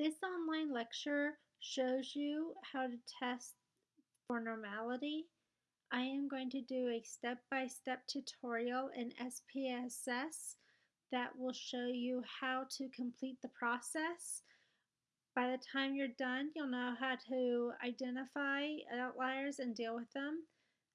This online lecture shows you how to test for normality. I am going to do a step-by-step -step tutorial in SPSS that will show you how to complete the process. By the time you're done, you'll know how to identify outliers and deal with them,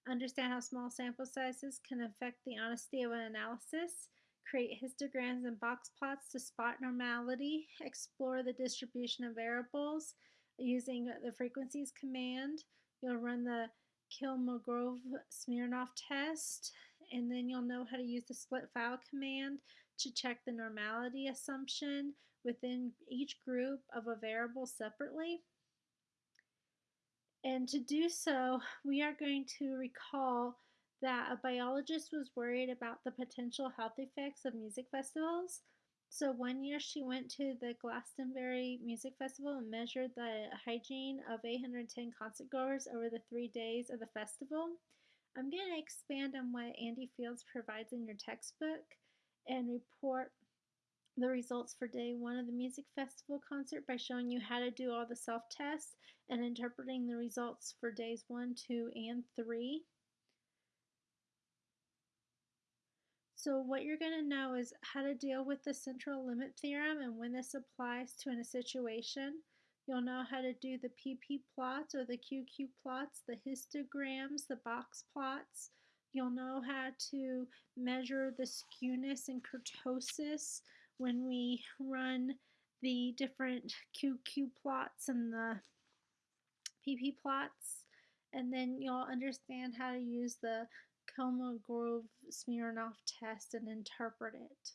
understand how small sample sizes can affect the honesty of an analysis, create histograms and box plots to spot normality, explore the distribution of variables using the frequencies command. You'll run the Kolmogorov-Smirnov test, and then you'll know how to use the split file command to check the normality assumption within each group of a variable separately. And to do so, we are going to recall that a biologist was worried about the potential health effects of music festivals. So one year she went to the Glastonbury Music Festival and measured the hygiene of 810 concert goers over the three days of the festival. I'm going to expand on what Andy Fields provides in your textbook and report the results for day one of the music festival concert by showing you how to do all the self-tests and interpreting the results for days one, two, and three. So what you're going to know is how to deal with the central limit theorem and when this applies to in a situation. You'll know how to do the PP plots or the QQ plots, the histograms, the box plots. You'll know how to measure the skewness and kurtosis when we run the different QQ plots and the PP plots. And then you'll understand how to use the Kolmogorov-Smirnov test and interpret it.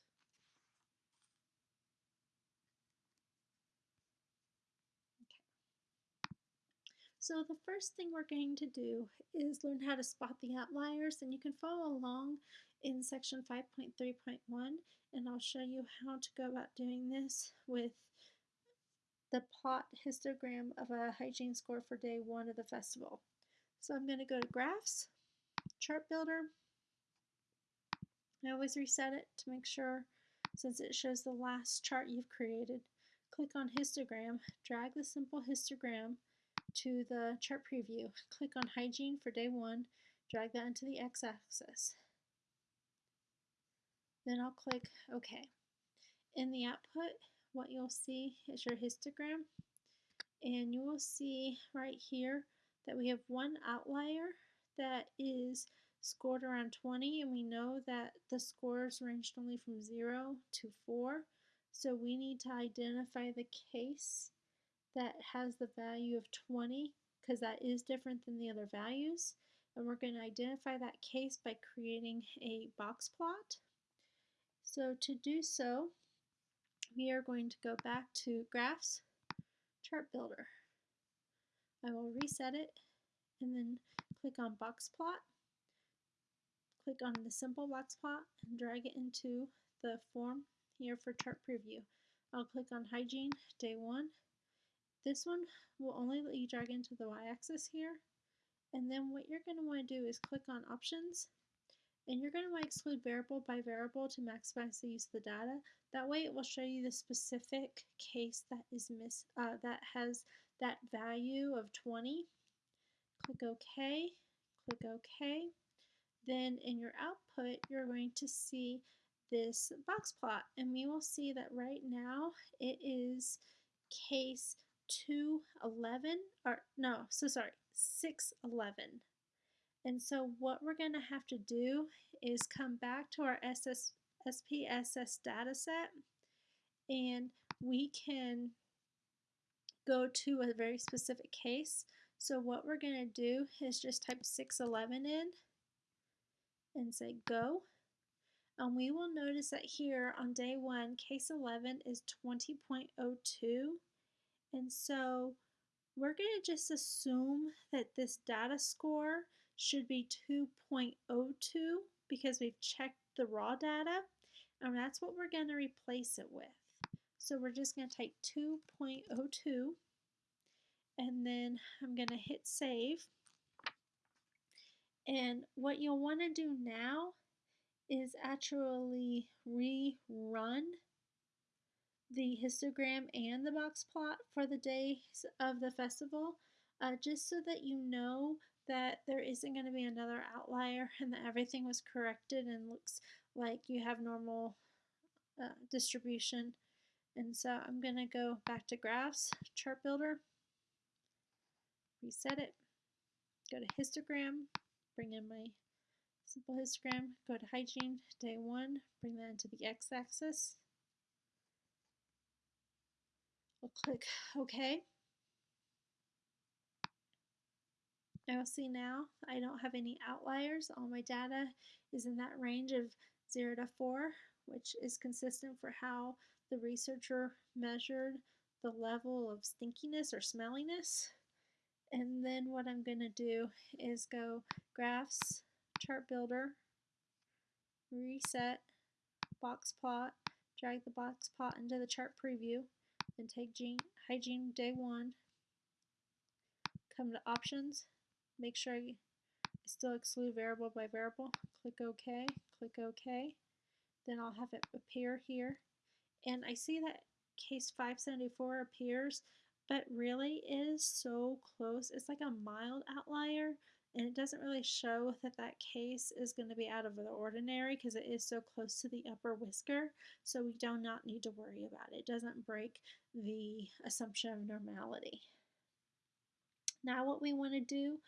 So the first thing we're going to do is learn how to spot the outliers and you can follow along in section 5.3.1 and I'll show you how to go about doing this with the plot histogram of a hygiene score for day one of the festival. So I'm going to go to graphs chart builder. I always reset it to make sure since it shows the last chart you've created. Click on histogram, drag the simple histogram to the chart preview. Click on hygiene for day one, drag that into the x-axis. Then I'll click OK. In the output, what you'll see is your histogram. And you will see right here that we have one outlier that is scored around 20 and we know that the scores ranged only from 0 to 4 so we need to identify the case that has the value of 20 because that is different than the other values. And we're going to identify that case by creating a box plot. So to do so we are going to go back to graphs chart builder. I will reset it and then click on box plot, click on the simple box plot and drag it into the form here for chart preview. I'll click on hygiene day one. This one will only let you drag into the y-axis here. And then what you're going to want to do is click on options and you're going to want to exclude variable by variable to maximize the use of the data. That way it will show you the specific case that is miss uh, that has that value of 20 click OK, click OK. Then in your output, you're going to see this box plot and we will see that right now it is case 211 or no so sorry 611 and so what we're going to have to do is come back to our SS, SPSS data set and we can go to a very specific case so what we're going to do is just type 611 in and say go. And we will notice that here on day one, case 11 is 20.02. And so we're going to just assume that this data score should be 2.02 because we've checked the raw data. And that's what we're going to replace it with. So we're just going to type 2.02 and then I'm going to hit save. And what you'll want to do now is actually rerun the histogram and the box plot for the days of the festival, uh, just so that you know that there isn't going to be another outlier and that everything was corrected and looks like you have normal uh, distribution. And so I'm going to go back to graphs, chart builder, reset it, go to histogram, bring in my simple histogram, go to hygiene, day one, bring that into the x-axis. We'll click OK. I'll see now I don't have any outliers. All my data is in that range of 0 to 4, which is consistent for how the researcher measured the level of stinkiness or smelliness. And then what I'm going to do is go graphs, chart builder, reset, box plot, drag the box plot into the chart preview, and take gene, hygiene day one, come to options, make sure I still exclude variable by variable, click OK, click OK, then I'll have it appear here, and I see that case 574 appears, but really is so close. It's like a mild outlier and it doesn't really show that that case is going to be out of the ordinary because it is so close to the upper whisker so we do not need to worry about it. It doesn't break the assumption of normality. Now what we want to do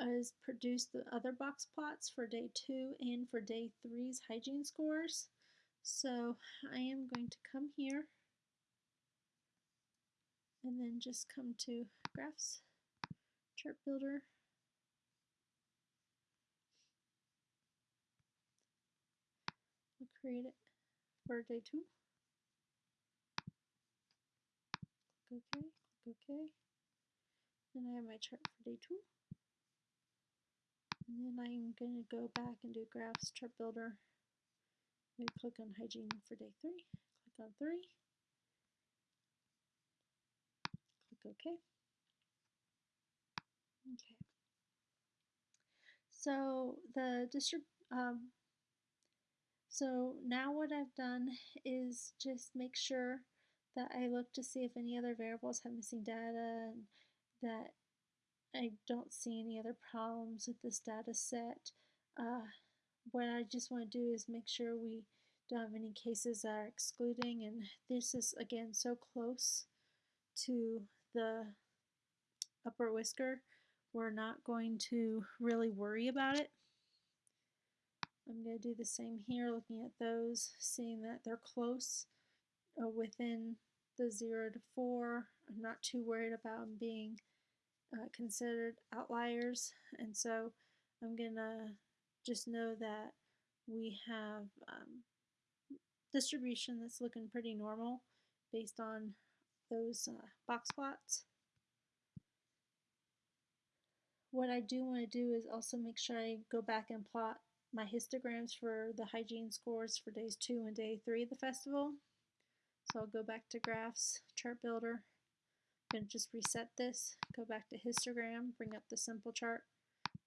is produce the other box plots for day two and for day three's hygiene scores. So I am going to come here and then just come to graphs, chart builder, We'll create it for day two. Click OK, click OK. Then I have my chart for day two. And then I'm going to go back and do graphs, chart builder. Maybe click on hygiene for day three. Click on three. Click OK. Okay. So the distrib um, so now what I've done is just make sure that I look to see if any other variables have missing data and that I don't see any other problems with this data set. Uh, what I just want to do is make sure we don't have any cases that are excluding and this is again so close to the upper whisker we're not going to really worry about it. I'm going to do the same here, looking at those, seeing that they're close uh, within the 0 to 4. I'm not too worried about them being uh, considered outliers, and so I'm going to just know that we have um, distribution that's looking pretty normal based on those uh, box plots. What I do want to do is also make sure I go back and plot my histograms for the hygiene scores for days two and day three of the festival. So I'll go back to graphs, chart builder, I'm going to just reset this, go back to histogram, bring up the simple chart,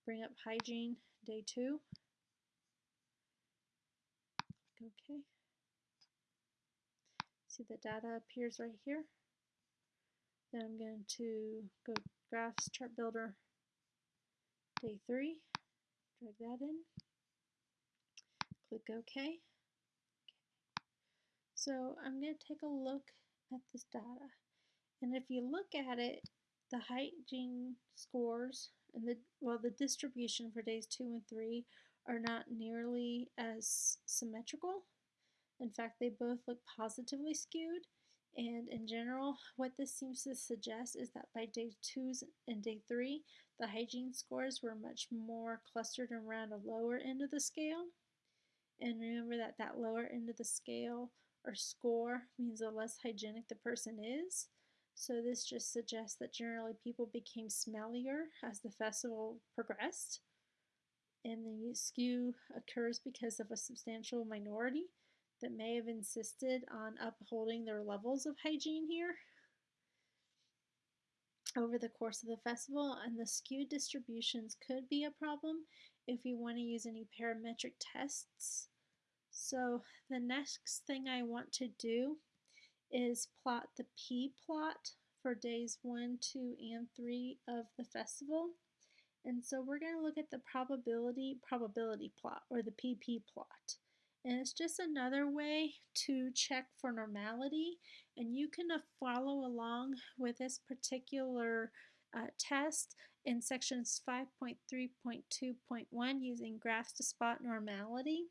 bring up hygiene, day two. Okay. See the data appears right here. Then I'm going to go graphs, chart builder, day three, drag that in click OK. So I'm going to take a look at this data. And if you look at it, the hygiene scores and the well the distribution for days 2 and 3 are not nearly as symmetrical. In fact, they both look positively skewed. And in general, what this seems to suggest is that by day 2 and day 3, the hygiene scores were much more clustered around a lower end of the scale. And remember that that lower end of the scale or score means the less hygienic the person is. So this just suggests that generally people became smellier as the festival progressed. And the skew occurs because of a substantial minority that may have insisted on upholding their levels of hygiene here over the course of the festival. And the skewed distributions could be a problem if you want to use any parametric tests so the next thing I want to do is plot the p-plot for days 1, 2, and 3 of the festival. And so we're going to look at the probability probability plot or the PP plot. And it's just another way to check for normality. And you can uh, follow along with this particular uh, test in sections 5.3.2.1 using graphs to spot normality.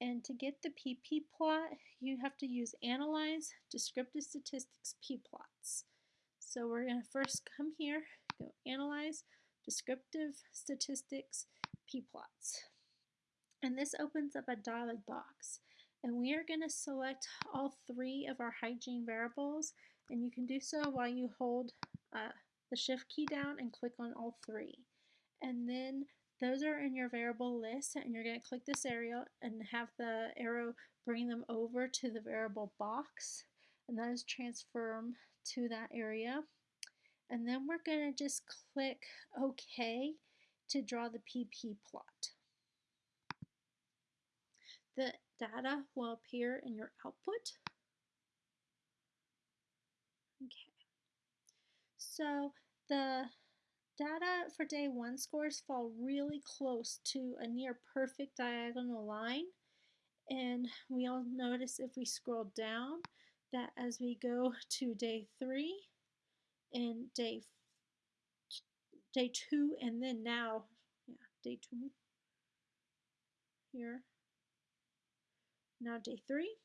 And to get the PP plot, you have to use Analyze Descriptive Statistics p-plots. So we're going to first come here, go Analyze Descriptive Statistics p-plots. And this opens up a dialog box. And we are going to select all three of our hygiene variables. And you can do so while you hold uh, the shift key down and click on all three. And then those are in your variable list and you're going to click this area and have the arrow bring them over to the variable box and that is transform to that area. And then we're going to just click OK to draw the PP plot. The data will appear in your output. Okay. So the data for day one scores fall really close to a near perfect diagonal line. And we all notice if we scroll down that as we go to day three and day day two and then now yeah day two here now day three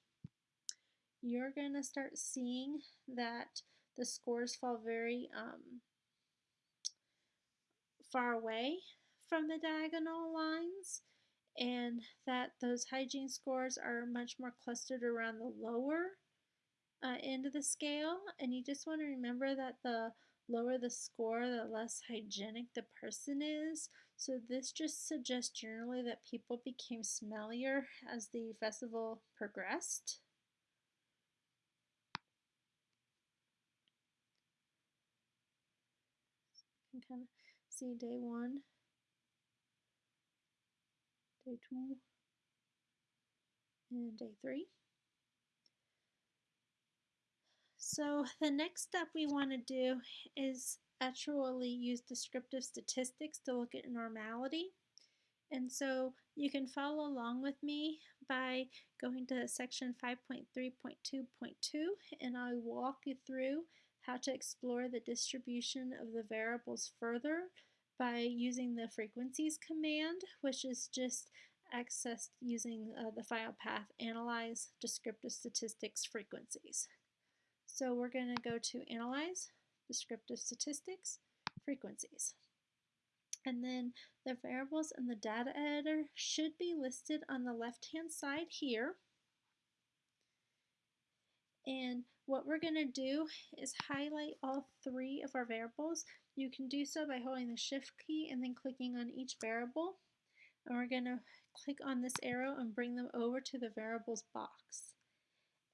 you're gonna start seeing that the scores fall very um, far away from the diagonal lines and that those hygiene scores are much more clustered around the lower uh, end of the scale. And you just want to remember that the lower the score the less hygienic the person is so this just suggests generally that people became smellier as the festival progressed. You can kind of see day one. Day two. And day three. So the next step we want to do is actually use descriptive statistics to look at normality. And so you can follow along with me by going to section 5.3.2.2 and I'll walk you through how to explore the distribution of the variables further by using the frequencies command, which is just accessed using uh, the file path analyze descriptive statistics frequencies. So we're going to go to Analyze, Descriptive Statistics, Frequencies. And then the variables in the data editor should be listed on the left-hand side here. And what we're going to do is highlight all three of our variables. You can do so by holding the shift key and then clicking on each variable. And we're going to click on this arrow and bring them over to the variables box.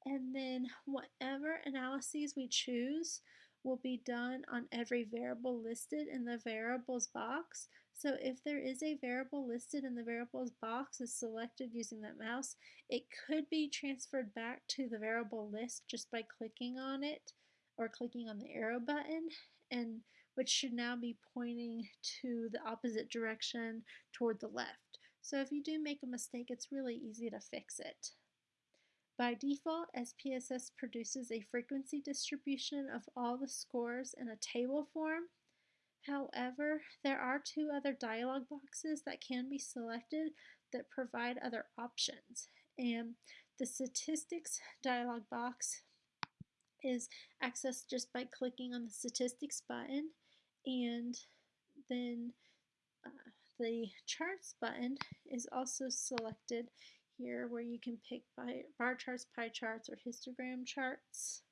And then whatever analyses we choose will be done on every variable listed in the variables box. So if there is a variable listed in the variables box is selected using that mouse, it could be transferred back to the variable list just by clicking on it or clicking on the arrow button and which should now be pointing to the opposite direction toward the left. So if you do make a mistake, it's really easy to fix it. By default, SPSS produces a frequency distribution of all the scores in a table form. However, there are two other dialog boxes that can be selected that provide other options. And the statistics dialog box is accessed just by clicking on the statistics button and then uh, the charts button is also selected here where you can pick bar charts, pie charts, or histogram charts.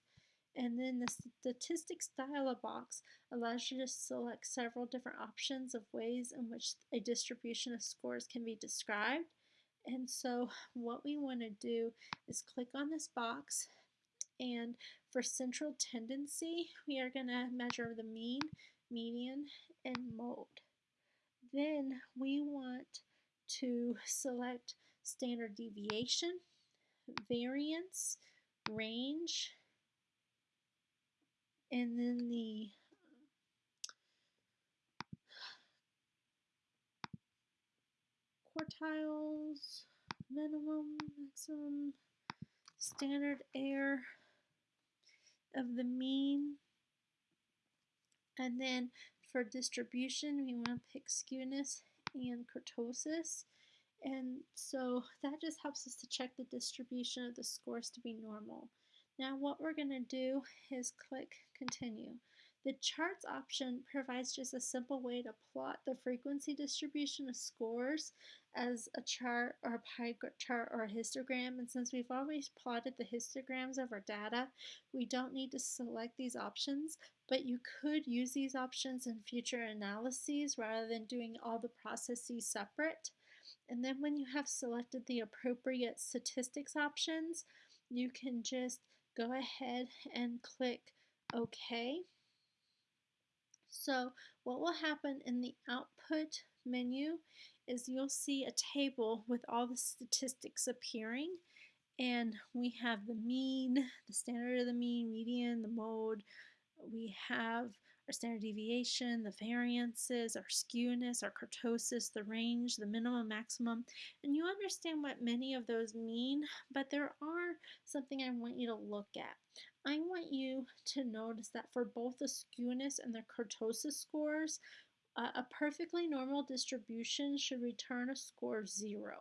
And then the statistics dialog box allows you to select several different options of ways in which a distribution of scores can be described. And so what we want to do is click on this box and for central tendency we are going to measure the mean, median, and mode. Then we want to select standard deviation, variance, range, and then the quartiles, minimum, maximum, standard error of the mean. And then for distribution, we want to pick skewness and kurtosis. And so that just helps us to check the distribution of the scores to be normal. Now what we're going to do is click continue. The charts option provides just a simple way to plot the frequency distribution of scores as a chart or a pie chart or a histogram. And since we've always plotted the histograms of our data, we don't need to select these options, but you could use these options in future analyses rather than doing all the processes separate. And then when you have selected the appropriate statistics options, you can just go ahead and click OK. So what will happen in the output menu is you'll see a table with all the statistics appearing and we have the mean, the standard of the mean, median, the mode, we have our standard deviation, the variances, our skewness, our kurtosis, the range, the minimum, maximum, and you understand what many of those mean, but there are something I want you to look at. I want you to notice that for both the skewness and the kurtosis scores, uh, a perfectly normal distribution should return a score of zero.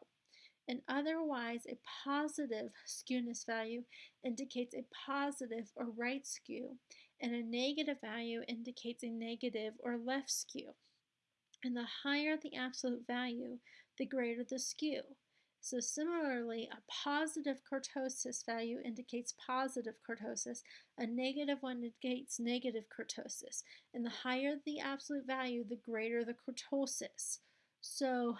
And otherwise a positive skewness value indicates a positive or right skew, and a negative value indicates a negative or left skew. And the higher the absolute value, the greater the skew. So similarly, a positive kurtosis value indicates positive kurtosis, a negative one indicates negative kurtosis. And the higher the absolute value, the greater the kurtosis. So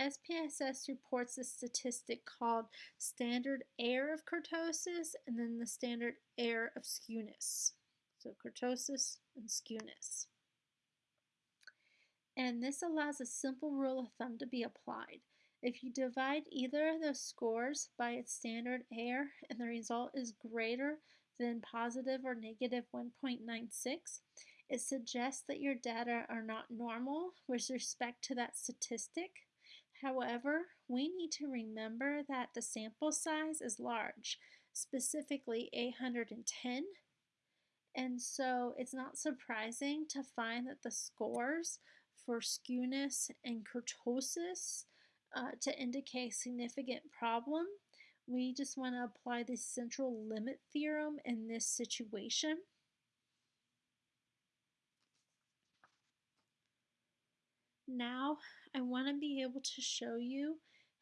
SPSS reports a statistic called standard error of kurtosis and then the standard error of skewness. So kurtosis and skewness. And this allows a simple rule of thumb to be applied. If you divide either of those scores by its standard error and the result is greater than positive or negative 1.96, it suggests that your data are not normal with respect to that statistic However, we need to remember that the sample size is large, specifically 810. And so it's not surprising to find that the scores for skewness and kurtosis uh, to indicate significant problem. We just want to apply the central limit theorem in this situation. Now I want to be able to show you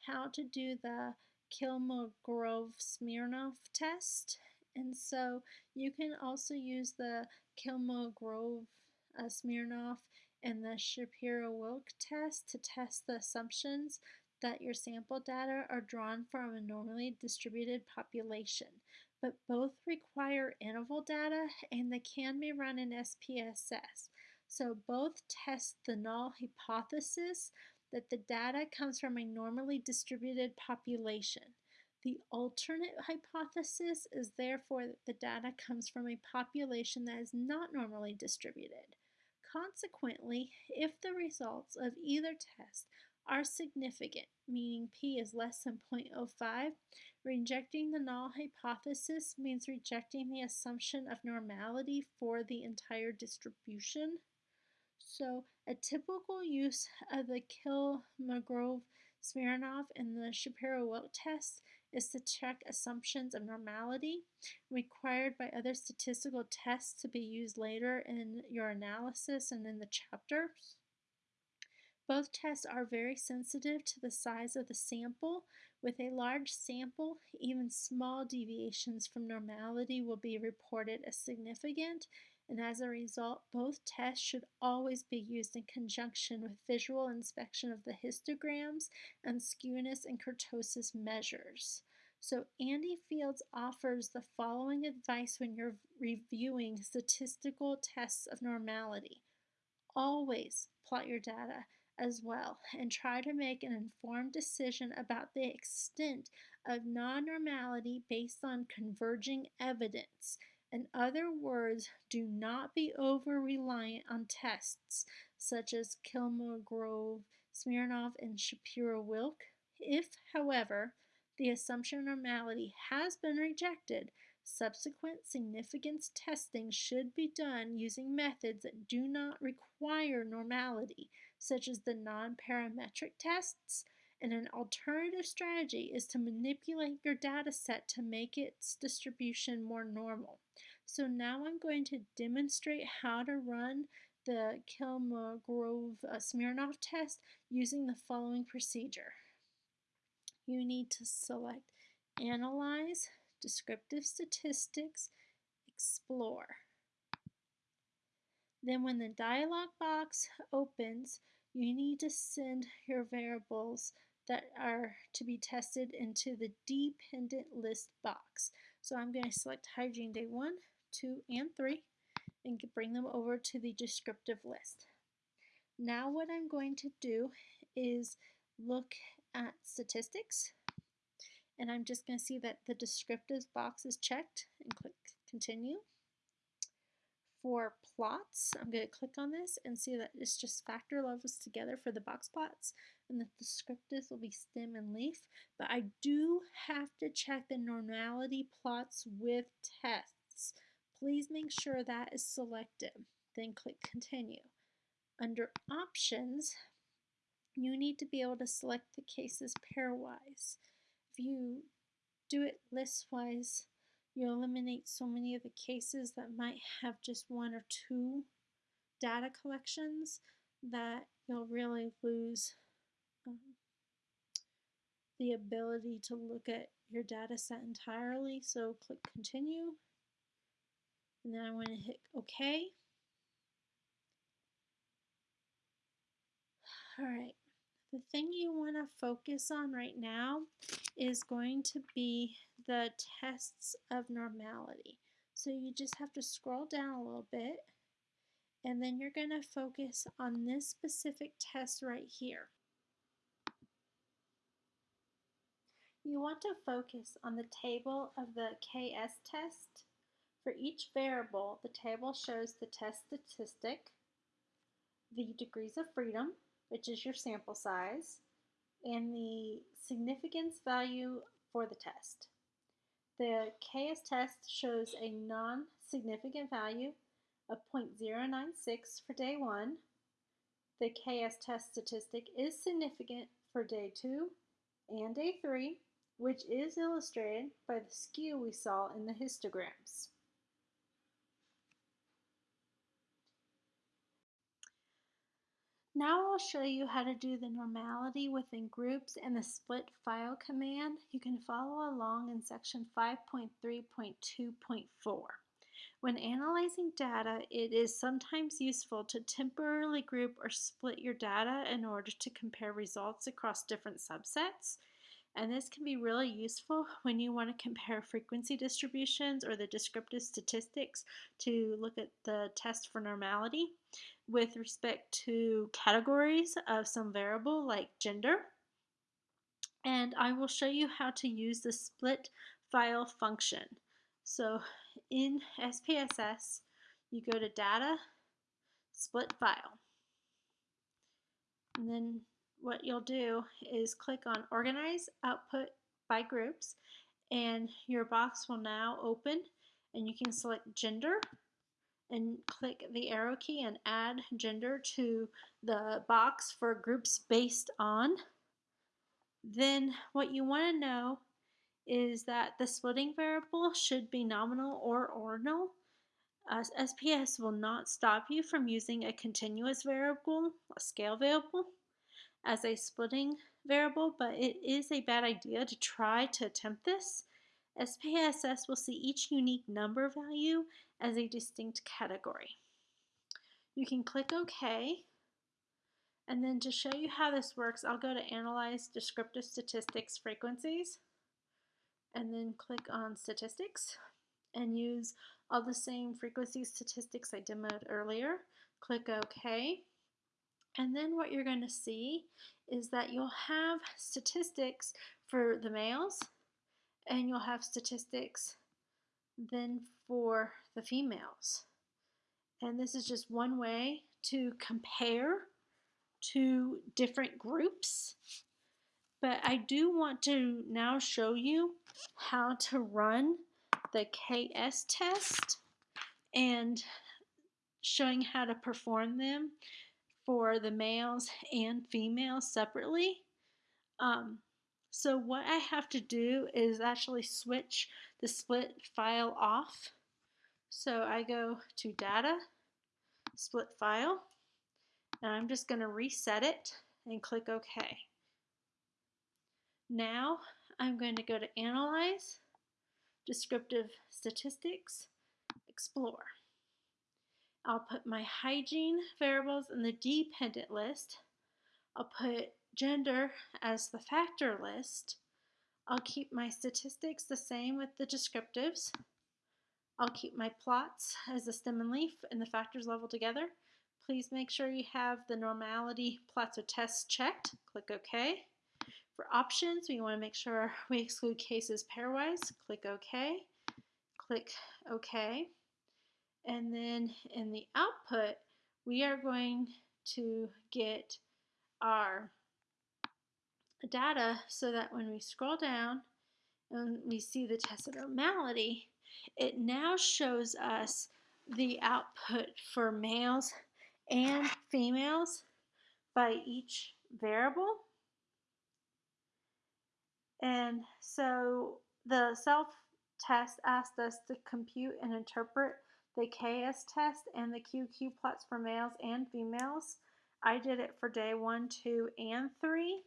how to do the Kolmogorov-Smirnov test. And so you can also use the Kolmogorov-Smirnov uh, and the Shapiro-Wilk test to test the assumptions that your sample data are drawn from a normally distributed population. But both require interval data and they can be run in SPSS. So both test the null hypothesis that the data comes from a normally distributed population. The alternate hypothesis is therefore that the data comes from a population that is not normally distributed. Consequently, if the results of either test are significant, meaning p is less than 0.05, rejecting the null hypothesis means rejecting the assumption of normality for the entire distribution. So a typical use of the Kolmogorov-Smirnov and the Shapiro-Wilk test is to check assumptions of normality required by other statistical tests to be used later in your analysis and in the chapters. Both tests are very sensitive to the size of the sample. With a large sample, even small deviations from normality will be reported as significant and as a result, both tests should always be used in conjunction with visual inspection of the histograms and skewness and kurtosis measures. So Andy Fields offers the following advice when you're reviewing statistical tests of normality. Always plot your data as well and try to make an informed decision about the extent of non-normality based on converging evidence In other words, do not be over reliant on tests such as Kolmogorov, Smirnov, and Shapiro-Wilk. If, however, the assumption of normality has been rejected, subsequent significance testing should be done using methods that do not require normality, such as the non-parametric tests and an alternative strategy is to manipulate your data set to make its distribution more normal. So now I'm going to demonstrate how to run the Kolmogorov-Smirnov uh, test using the following procedure. You need to select Analyze, Descriptive Statistics, Explore. Then when the dialog box opens, you need to send your variables that are to be tested into the dependent list box. So I'm going to select hygiene day 1, 2, and 3 and bring them over to the descriptive list. Now what I'm going to do is look at statistics and I'm just going to see that the descriptive box is checked and click continue. For plots, I'm going to click on this and see that it's just factor levels together for the box plots and the descriptives will be stem and leaf, but I do have to check the normality plots with tests. Please make sure that is selected. Then click continue. Under options, you need to be able to select the cases pairwise. If you do it listwise, you eliminate so many of the cases that might have just one or two data collections that you'll really lose um, the ability to look at your data set entirely. So click continue. And then I want to hit OK. All right. The thing you want to focus on right now is going to be the tests of normality. So you just have to scroll down a little bit and then you're going to focus on this specific test right here. You want to focus on the table of the KS test. For each variable, the table shows the test statistic, the degrees of freedom, which is your sample size, and the significance value for the test. The KS test shows a non-significant value of 0.096 for day 1. The KS test statistic is significant for day 2 and day 3 which is illustrated by the skew we saw in the histograms. Now I'll show you how to do the normality within groups and the split file command. You can follow along in section 5.3.2.4. When analyzing data, it is sometimes useful to temporarily group or split your data in order to compare results across different subsets. And this can be really useful when you want to compare frequency distributions or the descriptive statistics to look at the test for normality with respect to categories of some variable like gender. And I will show you how to use the split file function. So in SPSS, you go to Data, Split File. And then what you'll do is click on Organize Output by Groups and your box will now open and you can select Gender and click the arrow key and add gender to the box for groups based on. Then what you want to know is that the splitting variable should be nominal or ordinal. Uh, SPS will not stop you from using a continuous variable, a scale variable as a splitting variable, but it is a bad idea to try to attempt this. SPSS will see each unique number value as a distinct category. You can click OK, and then to show you how this works, I'll go to Analyze Descriptive Statistics Frequencies, and then click on Statistics, and use all the same frequency statistics I demoed earlier. Click OK, and then what you're going to see is that you'll have statistics for the males and you'll have statistics then for the females. And this is just one way to compare two different groups. But I do want to now show you how to run the KS test and showing how to perform them for the males and females separately. Um, so what I have to do is actually switch the split file off. So I go to data, split file, and I'm just going to reset it and click OK. Now I'm going to go to Analyze, Descriptive Statistics, Explore. I'll put my hygiene variables in the dependent list. I'll put gender as the factor list. I'll keep my statistics the same with the descriptives. I'll keep my plots as the stem and leaf and the factors level together. Please make sure you have the normality plots or tests checked. Click OK. For options, we want to make sure we exclude cases pairwise. Click OK. Click OK. And then in the output, we are going to get our data so that when we scroll down and we see the test of normality, it now shows us the output for males and females by each variable. And so the self-test asked us to compute and interpret the KS test and the QQ plots for males and females. I did it for day one, two, and three.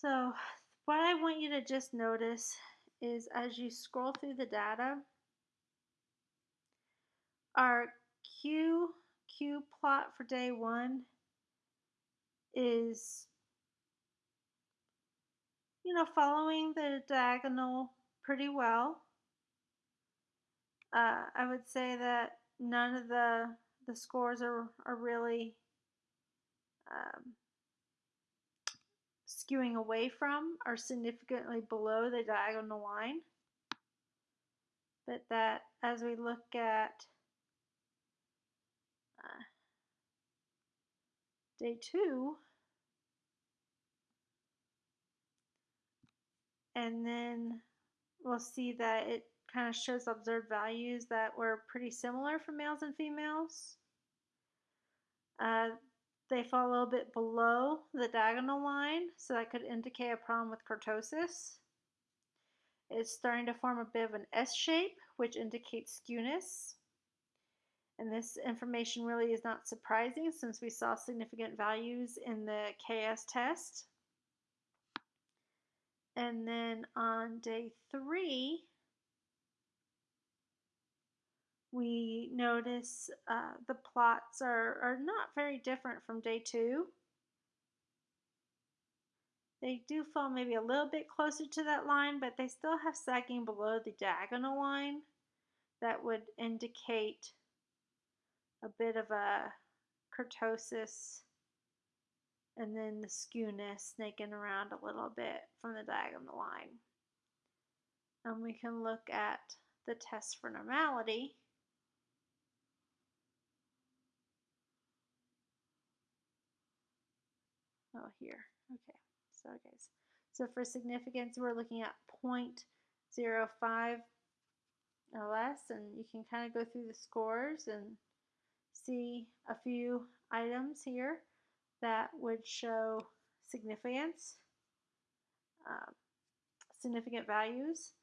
So what I want you to just notice is as you scroll through the data, our Q, Q plot for day one is, you know, following the diagonal pretty well. Uh, I would say that none of the, the scores are, are really um, skewing away from are significantly below the diagonal line. But that as we look at uh, day two, and then we'll see that it kind of shows observed values that were pretty similar for males and females. Uh, they fall a little bit below the diagonal line, so that could indicate a problem with kurtosis. It's starting to form a bit of an S shape, which indicates skewness. And this information really is not surprising since we saw significant values in the KS test. And then on day three, we notice uh, the plots are, are not very different from day two. They do fall maybe a little bit closer to that line, but they still have sagging below the diagonal line that would indicate a bit of a kurtosis and then the skewness snaking around a little bit from the diagonal line. And we can look at the test for normality. Oh, here. Okay. So, guys. So for significance, we're looking at 0.05 or less, and you can kind of go through the scores and see a few items here that would show significance, uh, significant values.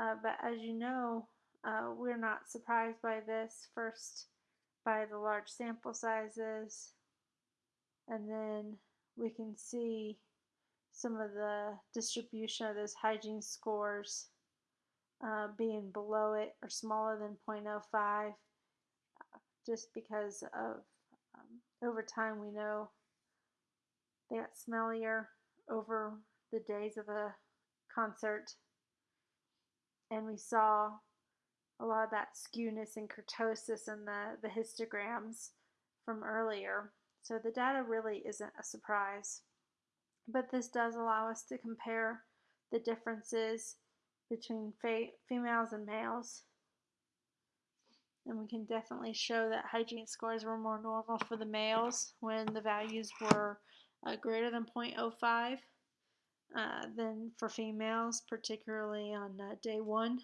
Uh, but as you know, uh, we're not surprised by this. First, by the large sample sizes, and then we can see some of the distribution of those hygiene scores uh, being below it or smaller than 0.05 uh, just because of um, over time we know they got smellier over the days of the concert and we saw a lot of that skewness and kurtosis in the, the histograms from earlier. So the data really isn't a surprise. but this does allow us to compare the differences between females and males. And we can definitely show that hygiene scores were more normal for the males when the values were uh, greater than 0.05 uh, than for females, particularly on uh, day one.